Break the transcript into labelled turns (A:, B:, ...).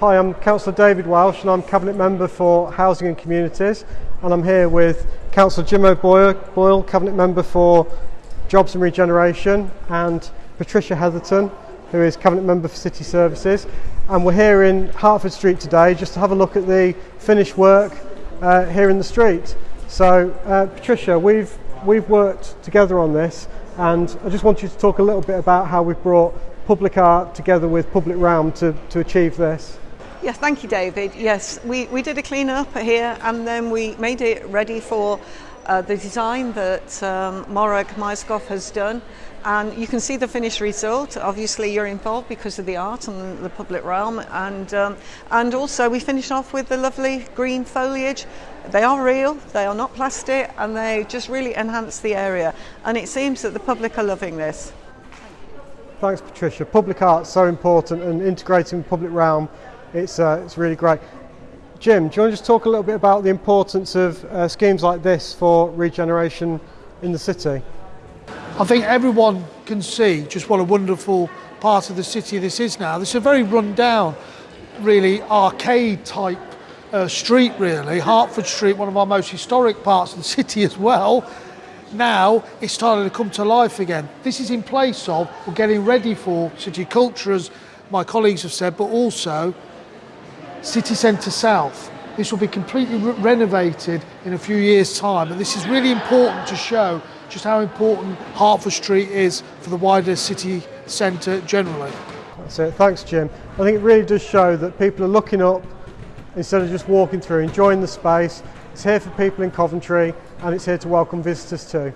A: Hi, I'm Councillor David Welsh and I'm Cabinet Member for Housing and Communities and I'm here with Councillor Jim O'Boyle, Cabinet Member for Jobs and Regeneration and Patricia Hetherton who is Cabinet Member for City Services and we're here in Hertford Street today just to have a look at the finished work uh, here in the street. So uh, Patricia, we've, we've worked together on this and I just want you to talk a little bit about how we've brought public art together with public realm to, to achieve this.
B: Yes, thank you, David. Yes, we, we did a clean up here and then we made it ready for uh, the design that um, Morag Myerscough has done. And you can see the finished result. Obviously, you're involved because of the art and the public realm. And, um, and also, we finish off with the lovely green foliage. They are real, they are not plastic, and they just really enhance the area. And it seems that the public are loving this.
A: Thanks, Patricia. Public art's so important, and integrating the public realm, it's, uh, it's really great. Jim, do you want to just talk a little bit about the importance of uh, schemes like this for regeneration in the city?
C: I think everyone can see just what a wonderful part of the city this is now. This is a very run down, really arcade type uh, street really. Hertford Street, one of our most historic parts of the city as well. Now it's starting to come to life again. This is in place of, we're getting ready for city culture as my colleagues have said, but also City Centre South. This will be completely re renovated in a few years time and this is really important to show just how important Hertford Street is for the wider city centre generally.
A: That's it. Thanks, Jim. I think it really does show that people are looking up instead of just walking through, enjoying the space. It's here for people in Coventry and it's here to welcome visitors too.